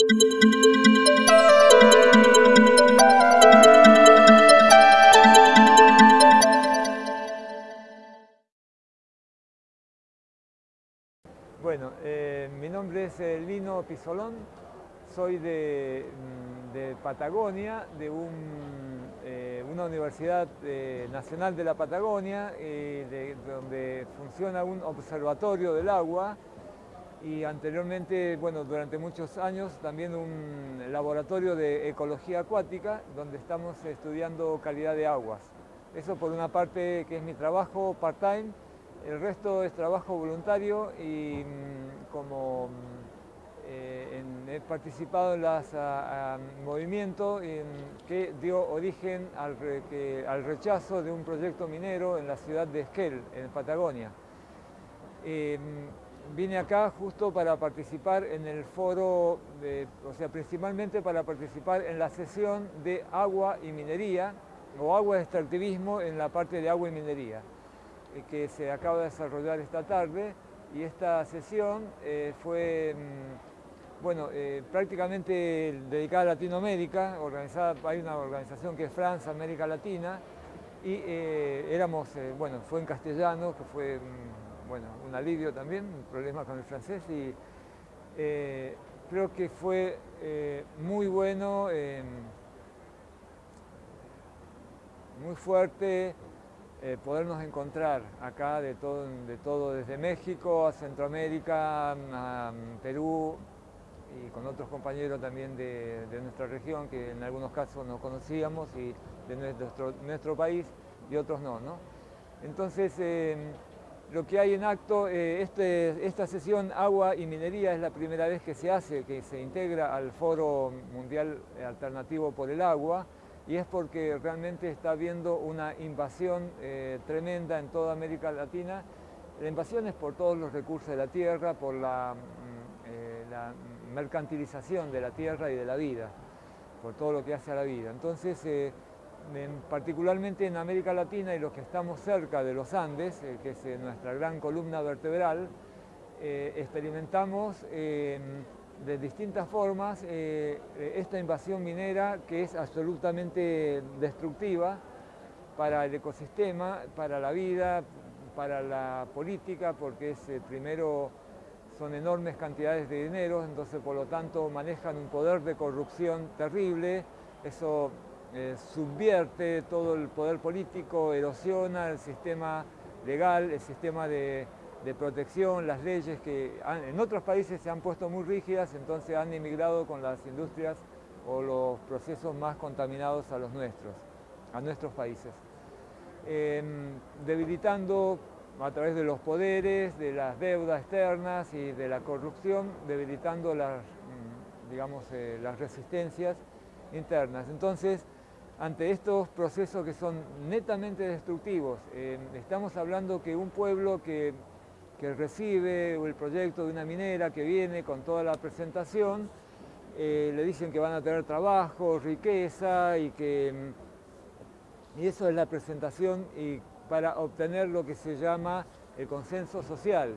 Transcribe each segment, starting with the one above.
Bueno, eh, mi nombre es eh, Lino Pisolón, soy de, mm, Patagonia, de eh, una universidad nacional de la Patagonia, donde funciona un observatorio del agua y anteriormente, bueno, durante muchos años también un laboratorio de ecología acuática, donde estamos estudiando calidad de aguas. Eso por una parte que es mi trabajo part-time, el resto es trabajo voluntario y mm, como mm, eh, he participado en los movimientos que dio origen al, rechazo de un proyecto minero en la ciudad de Esquel, en Patagonia. Em, vine acá justo para participar en el foro, o sea, principalmente para participar en la sesión de agua y minería, o agua de extractivismo en la parte de agua y minería. Eh, que se acaba de desarrollar esta tarde y esta sesión eh, fue mm, bueno, eh, prácticamente dedicada a Latinoamérica, organizada, hay una organización que es Francia, América Latina, y éramos, bueno, fue en castellano, que fue mm, bueno, un alivio también, un problema con el francés, y creo que fue muy bueno, muy fuerte, eh, podernos encontrar acá de todo, de todo, desde México a Centroamérica, a Perú y con otros compañeros también de, nuestra región que en algunos casos nos conocíamos y de nuestro, nuestro país y otros no. ¿no? Entonces, em, lo que hay en acto, eh, este, esta sesión Agua y Minería es la primera vez que se hace, que se integra al Foro Mundial Alternativo por el Agua, y es porque realmente está habiendo una invasión eh, tremenda en toda América Latina. La invasión es por todos los recursos de la tierra, por la, mm, eh, mercantilización de la tierra y de la vida, por todo lo que hace a la vida. Entonces, eh, particularmente en América Latina y los que estamos cerca de los Andes, que es nuestra gran columna vertebral, experimentamos de distintas formas eh, eh, esta invasión minera que es absolutamente destructiva para el ecosistema, para la vida, para la política, porque es, eh, primero son enormes cantidades de dinero, entonces por lo tanto manejan un poder de corrupción terrible, eso subvierte todo el poder político, erosiona el sistema legal, el sistema de de protección, las leyes que en otros países se han puesto muy rígidas, entonces han emigrado con las industrias o los procesos más contaminados a los nuestros, a nuestros países. Em, debilitando a través de los poderes, de las deudas externas y de la corrupción, debilitando las, mm, digamos, eh, las resistencias internas. Entonces, ante estos procesos que son netamente destructivos, estamos hablando que un pueblo que recibe el proyecto de una minera que viene con toda la presentación, eh, le dicen que van a tener trabajo, riqueza y que... Y eso es la presentación y para obtener lo que se llama el consenso social.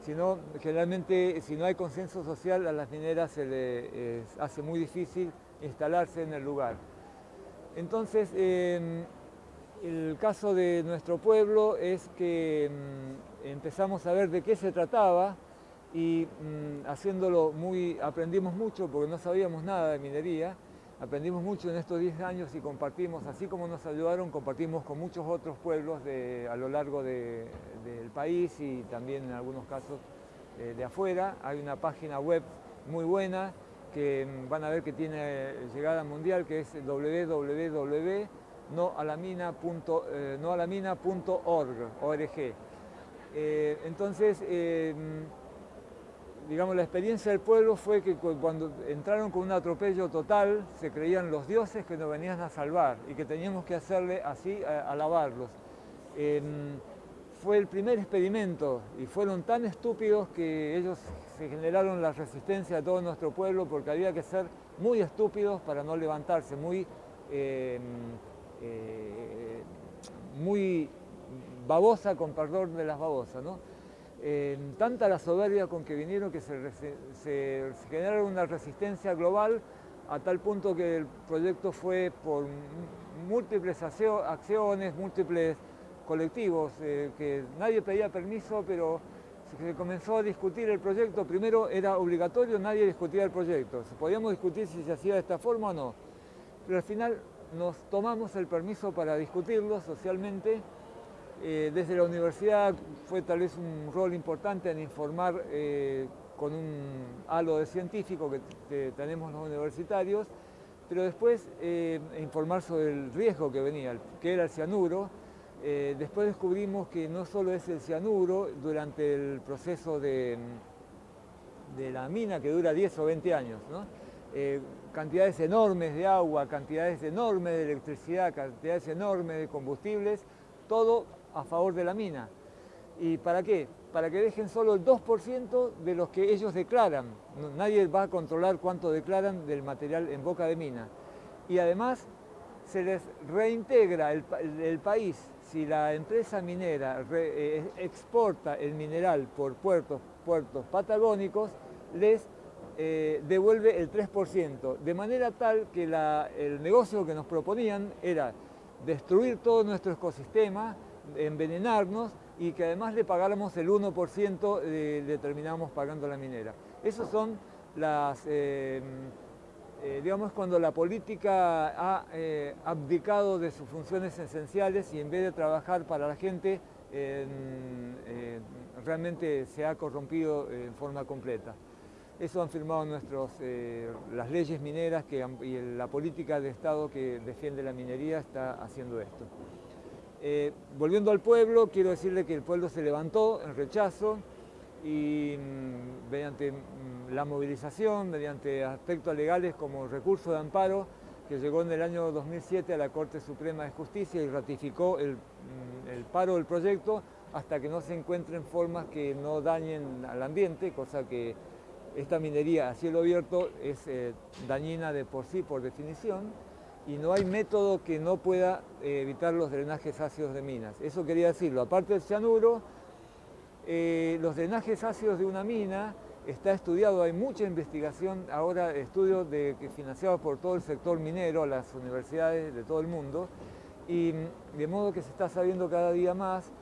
Si generalmente, si no hay consenso social, a las mineras se les hace muy difícil instalarse en el lugar. Entonces, el caso de nuestro pueblo es que mm, empezamos a ver de qué se trataba y mm, haciéndolo muy, aprendimos mucho porque no sabíamos nada de minería, aprendimos mucho en estos 10 años y compartimos, así como nos ayudaron, compartimos con muchos otros pueblos a lo largo del país y también en algunos casos eh, de afuera. Hay una página web muy buena que mm, van a ver que tiene llegada mundial, que es www noalamina.org. Eh, entonces, eh, digamos, la experiencia del pueblo fue que cuando entraron con un atropello total, se creían los dioses que nos venían a salvar y que teníamos que hacerle así, alabarlos. fue el primer experimento y fueron tan estúpidos que ellos se generaron la resistencia de todo nuestro pueblo porque había que ser muy estúpidos para no levantarse, muy eh, eh, muy babosa con perdón de las babosas. ¿no? tanta la soberbia con que vinieron que se, se, generaron una resistencia global a tal punto que el proyecto fue por múltiples acciones, múltiples colectivos, eh, que nadie pedía permiso, pero se comenzó a discutir el proyecto. Primero era obligatorio, nadie discutía el proyecto. Podíamos discutir si se hacía de esta forma o no. Pero al final nos tomamos el permiso para discutirlo socialmente eh, desde la universidad fue tal vez un rol importante en informar eh, con un halo de científico que, tenemos los universitarios, pero después eh, informar sobre el riesgo que venía, que era el cianuro. Después descubrimos que no solo es el cianuro, durante el proceso de, de la mina que dura 10 o 20 años, cantidades enormes de agua, cantidades enormes de electricidad, cantidades enormes de combustibles, todo a favor de la mina. ¿Y para qué? Para que dejen solo el 2% de los que ellos declaran. Nadie va a controlar cuánto declaran del material en boca de mina. Y además se les reintegra el, país. Si la empresa minera eh, exporta el mineral por puertos, patagónicos, les eh, devuelve el 3%, de manera tal que el negocio que nos proponían era destruir todo nuestro ecosistema, envenenarnos y que además le pagáramos el 1% de, le terminamos pagando la minera. Esos son las, eh, eh, digamos, cuando la política ha eh, abdicado de sus funciones esenciales y en vez de trabajar para la gente, realmente se ha corrompido en forma completa. Eso han firmado nuestros, las leyes mineras y la política de Estado que defiende la minería está haciendo esto. Eh, volviendo al pueblo, quiero decirle que el pueblo se levantó en rechazo y mm, mediante mm, la movilización, mediante aspectos legales como recurso de amparo, que llegó en el año 2007 a la Corte Suprema de Justicia y ratificó el, mm, paro del proyecto hasta que no se encuentren formas que no dañen al ambiente, cosa que esta minería a cielo abierto es eh, dañina de por sí, por definición, y no hay método que no pueda eh, evitar los drenajes ácidos de minas. Eso quería decirlo. Aparte del cianuro, eh, los drenajes ácidos de una mina está estudiado, hay mucha investigación, ahora estudios de, financiados por todo el sector minero, las universidades de todo el mundo, y de modo que se está sabiendo cada día más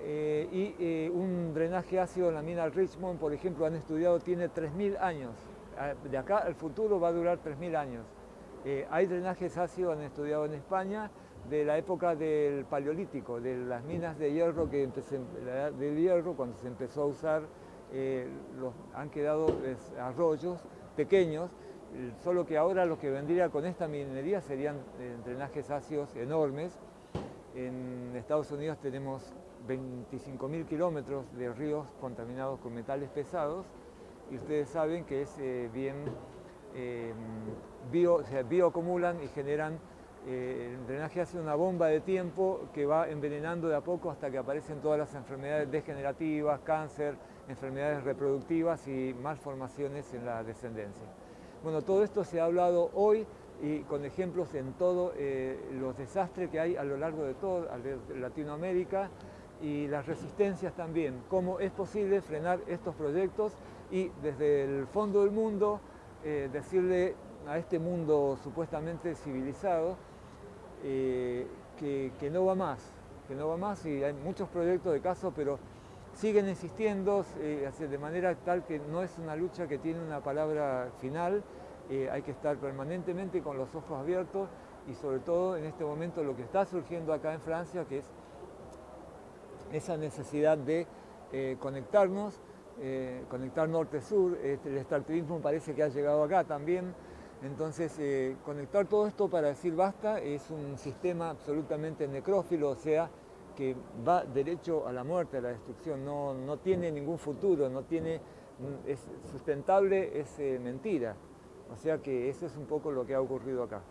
eh, y un drenaje ácido en la mina Richmond, por ejemplo, han estudiado, tiene 3.000 años. Ah, de acá al futuro va a durar 3.000 años. Eh, hay drenajes ácidos, han estudiado en España, de la época del paleolítico, de las minas de hierro, que del hierro, cuando se empezó a usar, eh, han quedado arroyos pequeños, solo que ahora lo que vendría con esta minería serían eh, drenajes ácidos enormes. En Estados Unidos tenemos 25.000 kilómetros de ríos contaminados con metales pesados y ustedes saben que es bien eh, bio, se bioacumulan y generan, eh, el drenaje hace una bomba de tiempo que va envenenando de a poco hasta que aparecen todas las enfermedades degenerativas, cáncer, enfermedades reproductivas y malformaciones en la descendencia. Bueno, todo esto se ha hablado hoy y con ejemplos en todos eh, los desastres que hay a lo largo de toda Latinoamérica y las resistencias también, cómo es posible frenar estos proyectos y desde el fondo del mundo eh, decirle a este mundo supuestamente civilizado eh, que, no va más, que no va más. Y hay muchos proyectos de caso, pero siguen insistiendo eh, de manera tal que no es una lucha que tiene una palabra final, hay que estar permanentemente con los ojos abiertos y sobre todo en este momento lo que está surgiendo acá en Francia, que es esa necesidad de conectarnos eh, conectar norte-sur, este, el extractivismo parece que ha llegado acá también, entonces eh, conectar todo esto para decir basta es un sistema absolutamente necrófilo, o sea, que va derecho a la muerte, a la destrucción, no, no tiene ningún futuro, no tiene, es sustentable, es eh, mentira. O sea que eso es un poco lo que ha ocurrido acá.